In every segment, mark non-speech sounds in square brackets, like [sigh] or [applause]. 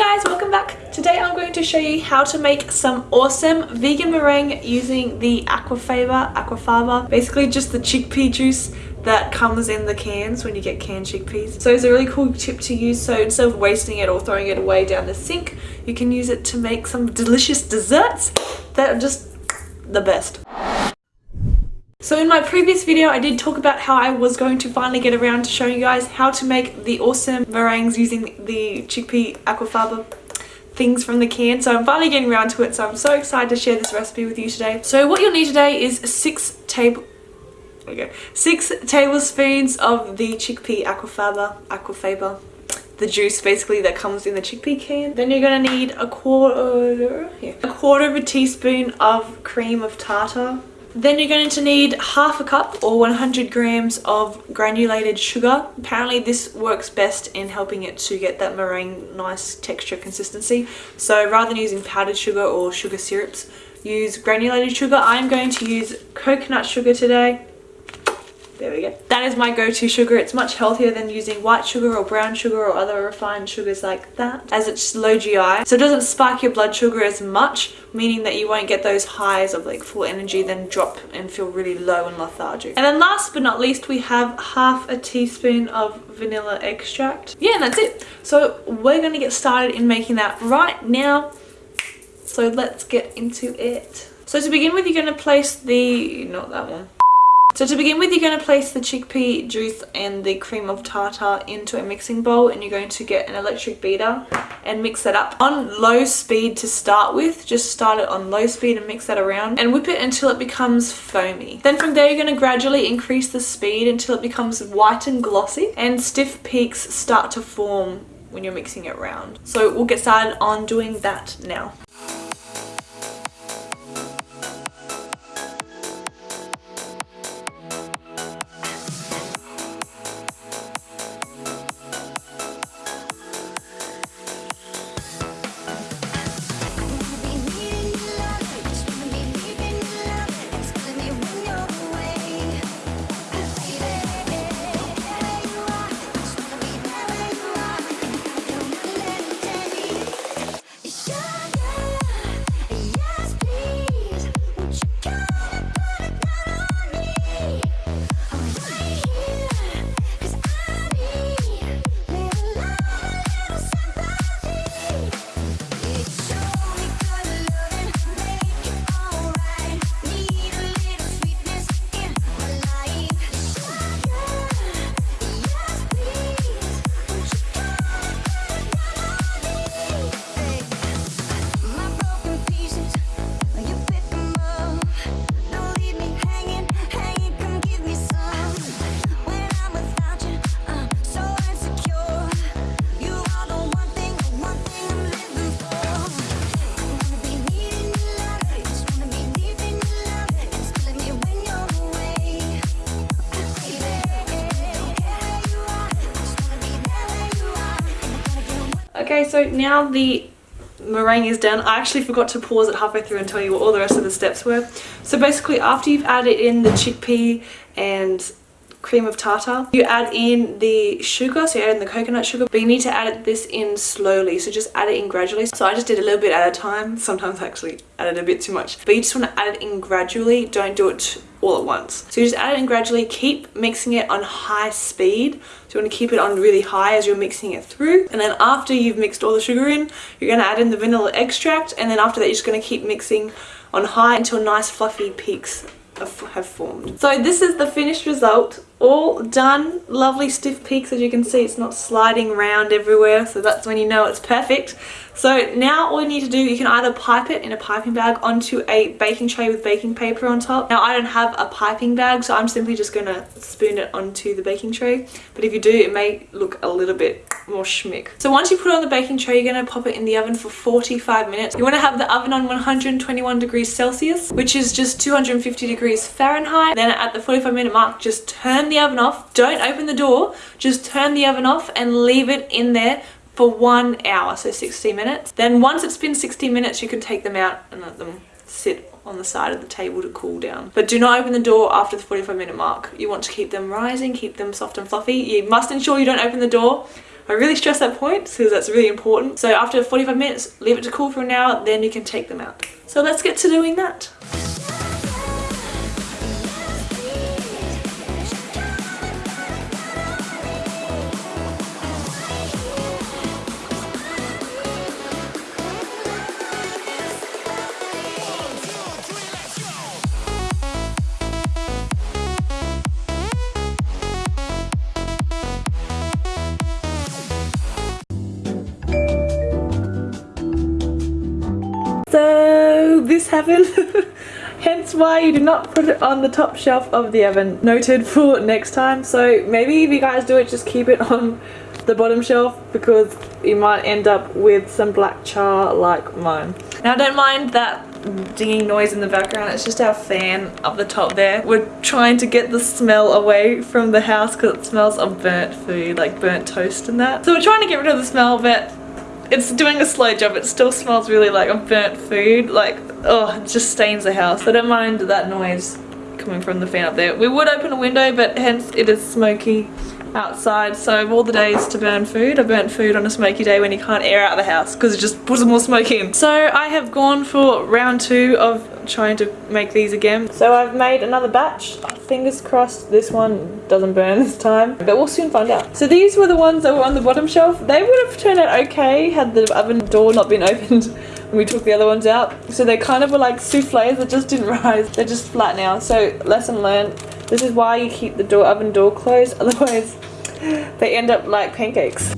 guys, welcome back. Today I'm going to show you how to make some awesome vegan meringue using the Aquafaba, Aquafaba, basically just the chickpea juice that comes in the cans when you get canned chickpeas. So it's a really cool tip to use. So instead of wasting it or throwing it away down the sink, you can use it to make some delicious desserts that are just the best. So in my previous video I did talk about how I was going to finally get around to showing you guys how to make the awesome meringues using the chickpea aquafaba things from the can so I'm finally getting around to it so I'm so excited to share this recipe with you today. So what you'll need today is six table okay, six tablespoons of the chickpea aquafaba aquafaba the juice basically that comes in the chickpea can. Then you're to need a quarter, yeah, a quarter of a teaspoon of cream of tartar then you're going to need half a cup or 100 grams of granulated sugar. Apparently this works best in helping it to get that meringue nice texture consistency. So rather than using powdered sugar or sugar syrups, use granulated sugar. I'm going to use coconut sugar today. There we go. That is my go-to sugar. It's much healthier than using white sugar or brown sugar or other refined sugars like that as it's low GI. So it doesn't spike your blood sugar as much, meaning that you won't get those highs of like full energy then drop and feel really low and lethargic. And then last but not least, we have half a teaspoon of vanilla extract. Yeah, and that's it. So we're going to get started in making that right now. So let's get into it. So to begin with, you're going to place the, not that one, so to begin with, you're going to place the chickpea juice and the cream of tartar into a mixing bowl and you're going to get an electric beater and mix that up on low speed to start with. Just start it on low speed and mix that around and whip it until it becomes foamy. Then from there, you're going to gradually increase the speed until it becomes white and glossy and stiff peaks start to form when you're mixing it around. So we'll get started on doing that now. Okay, so now the meringue is done. I actually forgot to pause it halfway through and tell you what all the rest of the steps were. So basically after you've added in the chickpea and cream of tartar. You add in the sugar, so you add in the coconut sugar, but you need to add this in slowly, so just add it in gradually. So I just did a little bit at a time, sometimes I actually added a bit too much, but you just want to add it in gradually, don't do it all at once. So you just add it in gradually, keep mixing it on high speed. So you want to keep it on really high as you're mixing it through. And then after you've mixed all the sugar in, you're going to add in the vanilla extract. And then after that, you're just going to keep mixing on high until nice fluffy peaks have formed. So this is the finished result. All done. Lovely stiff peaks as you can see. It's not sliding round everywhere so that's when you know it's perfect. So now all you need to do you can either pipe it in a piping bag onto a baking tray with baking paper on top. Now I don't have a piping bag so I'm simply just gonna spoon it onto the baking tray. But if you do it may look a little bit more schmick so once you put it on the baking tray you're going to pop it in the oven for 45 minutes you want to have the oven on 121 degrees Celsius which is just 250 degrees Fahrenheit then at the 45 minute mark just turn the oven off. Don't open the door. Just turn the oven off and leave it in there for one hour, so 60 minutes. Then once it's been 60 minutes, you can take them out and let them sit on the side of the table to cool down. But do not open the door after the 45 minute mark. You want to keep them rising, keep them soft and fluffy. You must ensure you don't open the door I really stress that point because that's really important. So after 45 minutes, leave it to cool for an hour, then you can take them out. So let's get to doing that. Happened. [laughs] Hence why you do not put it on the top shelf of the oven. Noted for next time. So maybe if you guys do it, just keep it on the bottom shelf because you might end up with some black char like mine. Now don't mind that dinging noise in the background. It's just our fan up the top there. We're trying to get the smell away from the house because it smells of burnt food, like burnt toast and that. So we're trying to get rid of the smell but it's doing a slow job. It still smells really like a burnt food. Like, oh, it just stains the house. I don't mind that noise coming from the fan up there. We would open a window, but hence it is smoky outside. So of all the days to burn food, I burnt food on a smoky day when you can't air out the house because it just puts more smoke in. So I have gone for round two of trying to make these again. So I've made another batch. Fingers crossed this one doesn't burn this time, but we'll soon find out. So these were the ones that were on the bottom shelf. They would have turned out okay had the oven door not been [laughs] opened when we took the other ones out. So they kind of were like souffles that just didn't [laughs] rise. They're just flat now. So lesson learned. This is why you keep the door oven door closed. [laughs] Otherwise they end up like pancakes.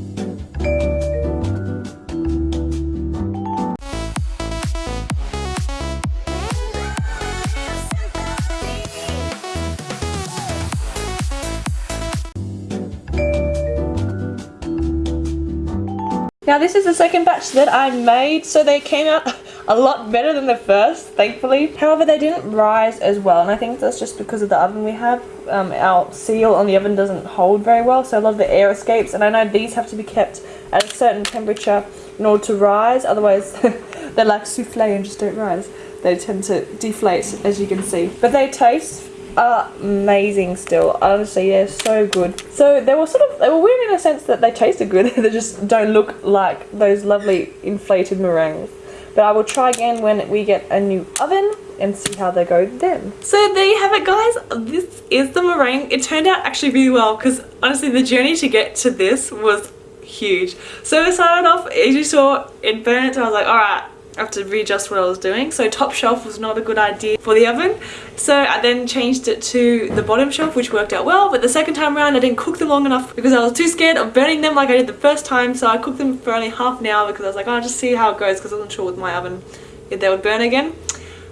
Now this is the second batch that I made, so they came out [laughs] a lot better than the first, thankfully. However, they didn't rise as well, and I think that's just because of the oven we have. Um, our seal on the oven doesn't hold very well, so a lot of the air escapes, and I know these have to be kept at a certain temperature in order to rise, otherwise [laughs] they're like souffle and just don't rise. They tend to deflate, as you can see. But they taste amazing still honestly they're so good so they were sort of they were weird in a sense that they tasted good [laughs] they just don't look like those lovely inflated meringues but I will try again when we get a new oven and see how they go then. So there you have it guys, this is the meringue. It turned out actually really well because honestly the journey to get to this was huge. So it started off, as you saw, it burnt. I was like, alright, I have to readjust what I was doing. So top shelf was not a good idea for the oven. So I then changed it to the bottom shelf, which worked out well. But the second time around, I didn't cook them long enough because I was too scared of burning them like I did the first time. So I cooked them for only half an hour because I was like, oh, I'll just see how it goes because I wasn't sure with my oven if they would burn again.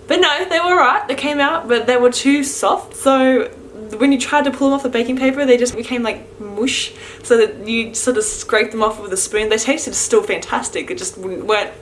But no, they were right. They came out, but they were too soft. So when you tried to pull them off the baking paper, they just became like mush. So that you sort of scrape them off with a spoon. They tasted still fantastic. It just weren't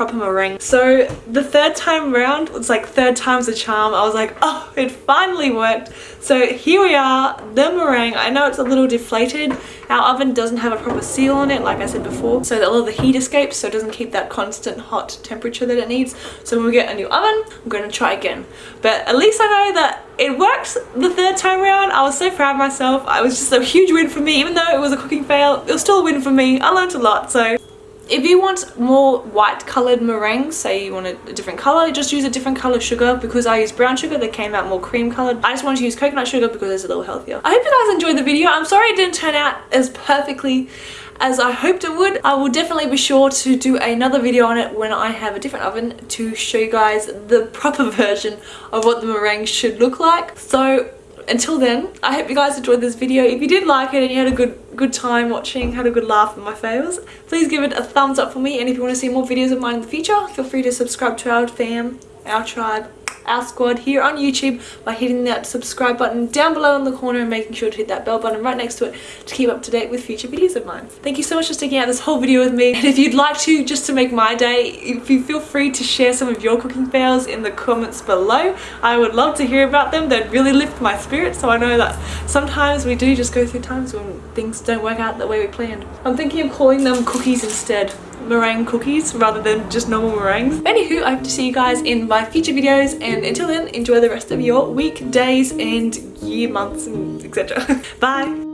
proper meringue. So the third time around, it's like third time's a charm. I was like, [laughs] oh, it finally worked. So here we are, the meringue. I know it's a little deflated. Our oven doesn't have a proper seal on it, like I said before, so that a of the heat escapes, so it doesn't keep that constant hot temperature that it needs. So when we get a new oven, I'm going to try again. But at least I know that it worked the third time around. I was so proud of myself. I was just a huge win for me. Even though it was a cooking fail, it was still a win for me. I learned a lot. So if you want more white coloured meringues, say you want a, different colour, just use a different colour sugar. Because I use brown sugar, they came out more cream coloured. I just wanted to use coconut sugar because it's a little healthier. I hope you guys enjoyed the video. I'm sorry it didn't turn out as perfectly as I hoped it would. I will definitely be sure to do another video on it when I have a different oven to show you guys the proper [laughs] version of what the meringue should look like. So until then, I hope you guys enjoyed this video. If you did like it and you had a good good time watching, had a good laugh at my fails, please give it a thumbs up for me. And if you want to see more videos of mine in the future, feel free to subscribe to our fam, our tribe, our squad here on YouTube by hitting that subscribe button down below in the corner and making sure to hit that bell button right next to it to keep up to date with future videos of mine. Thank you so much for sticking out this whole video with me and if you'd like to just to make my day if you feel free to share some of your cooking fails in the comments below I would love to hear about them they'd really lift my spirits so I know that sometimes we do just go through times when things don't work out the way we planned. I'm thinking of calling them cookies instead meringue cookies rather than just normal meringues. Anywho, I hope to see you guys in my future videos and until then, enjoy the rest of your week, days and year, months, and etc. [laughs] Bye!